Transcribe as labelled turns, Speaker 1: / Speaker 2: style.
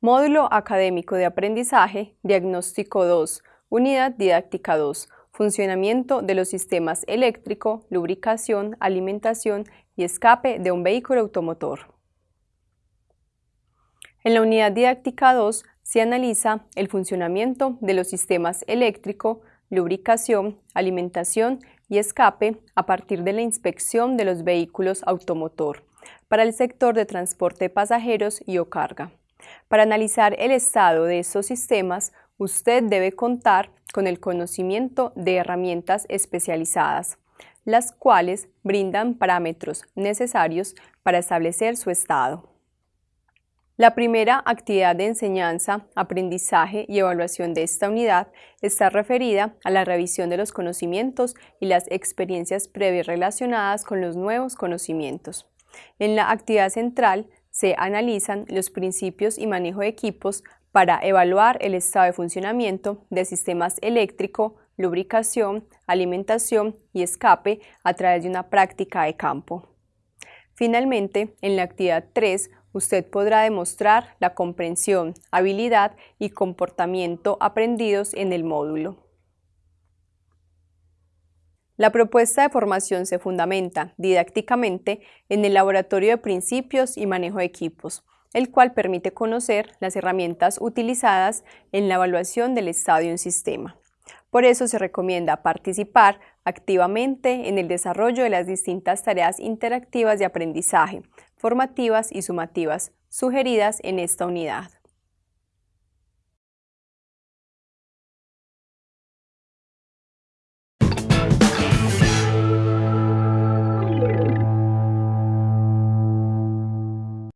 Speaker 1: Módulo Académico de Aprendizaje, Diagnóstico 2, Unidad Didáctica 2, Funcionamiento de los sistemas eléctrico, lubricación, alimentación y escape de un vehículo automotor. En la unidad didáctica 2 se analiza el funcionamiento de los sistemas eléctrico, lubricación, alimentación y escape a partir de la inspección de los vehículos automotor para el sector de transporte de pasajeros y o carga. Para analizar el estado de estos sistemas, usted debe contar con el conocimiento de herramientas especializadas, las cuales brindan parámetros necesarios para establecer su estado. La primera actividad de enseñanza, aprendizaje y evaluación de esta unidad está referida a la revisión de los conocimientos y las experiencias previas relacionadas con los nuevos conocimientos. En la actividad central se analizan los principios y manejo de equipos para evaluar el estado de funcionamiento de sistemas eléctrico, lubricación, alimentación y escape a través de una práctica de campo. Finalmente, en la actividad 3 usted podrá demostrar la comprensión, habilidad y comportamiento aprendidos en el módulo. La propuesta de formación se fundamenta didácticamente en el Laboratorio de Principios y Manejo de Equipos, el cual permite conocer las herramientas utilizadas en la evaluación del estado de un sistema. Por eso se recomienda participar activamente en el desarrollo de las distintas tareas interactivas de aprendizaje, formativas y sumativas, sugeridas en esta unidad.